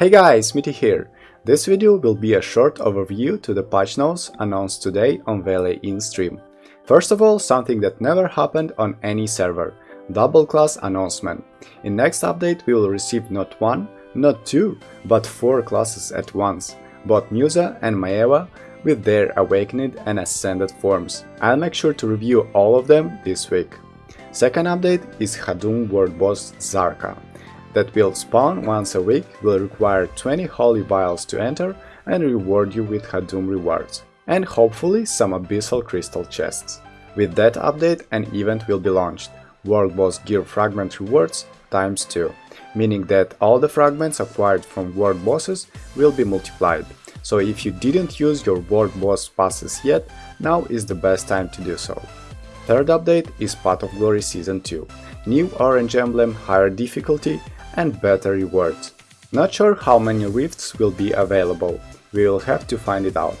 Hey guys, Smitty here. This video will be a short overview to the patch notes announced today on Veiley in stream. First of all, something that never happened on any server, double class announcement. In next update we will receive not one, not two, but four classes at once, both Musa and Maeva with their awakened and ascended forms. I'll make sure to review all of them this week. Second update is Hadum World Boss Zarka that will spawn once a week, will require 20 holy vials to enter and reward you with Hadum rewards, and hopefully some abyssal crystal chests. With that update, an event will be launched, World Boss Gear Fragment Rewards times 2, meaning that all the fragments acquired from World Bosses will be multiplied. So if you didn't use your World Boss passes yet, now is the best time to do so. Third update is Path of Glory Season 2. New orange emblem, higher difficulty and better rewards. Not sure how many rifts will be available, we will have to find it out.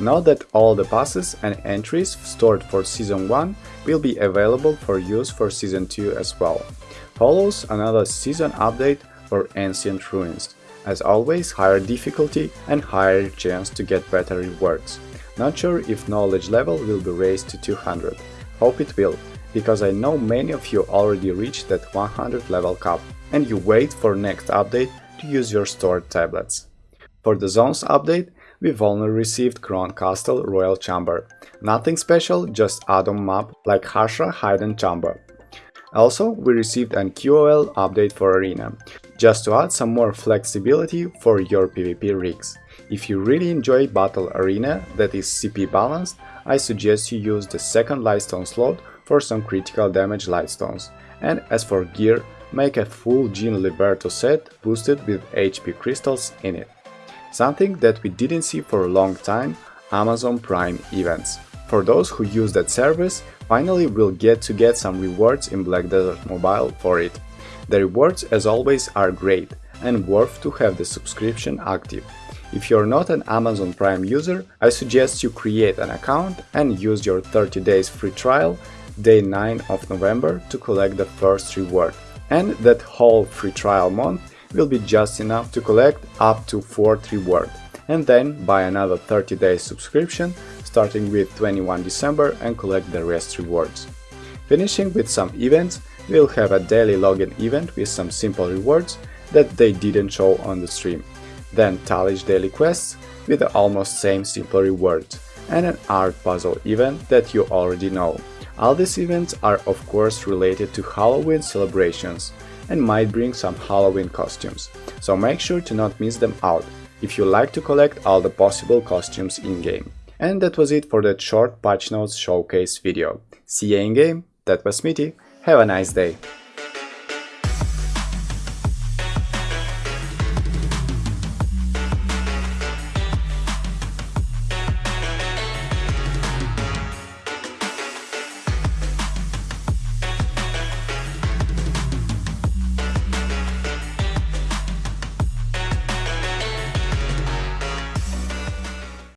Note that all the passes and entries stored for Season 1 will be available for use for Season 2 as well. Follows another season update for Ancient Ruins. As always, higher difficulty and higher chance to get better rewards. Not sure if knowledge level will be raised to 200. Hope it will, because I know many of you already reached that 100 level cap and you wait for next update to use your stored tablets. For the zones update, we've only received Kron Castle Royal Chamber. Nothing special, just add-on map like Hashra Hidden Chamber. Also, we received an QOL update for Arena, just to add some more flexibility for your PvP rigs. If you really enjoy Battle Arena that is CP balanced, I suggest you use the second Lightstone slot for some critical damage Lightstones. And as for gear, make a full Jean Liberto set boosted with HP crystals in it. Something that we didn't see for a long time, Amazon Prime events. For those who use that service, finally we'll get to get some rewards in Black Desert Mobile for it. The rewards as always are great and worth to have the subscription active. If you're not an Amazon Prime user, I suggest you create an account and use your 30 days free trial day 9 of November to collect the first reward and that whole free trial month will be just enough to collect up to 4th reward, and then buy another 30 day subscription starting with 21 December and collect the rest rewards. Finishing with some events, we'll have a daily login event with some simple rewards that they didn't show on the stream, then Tallish daily quests with the almost same simple rewards, and an art puzzle event that you already know. All these events are of course related to Halloween celebrations and might bring some Halloween costumes, so make sure to not miss them out if you like to collect all the possible costumes in-game. And that was it for that short patch notes showcase video. See you in-game, that was Smitty, have a nice day!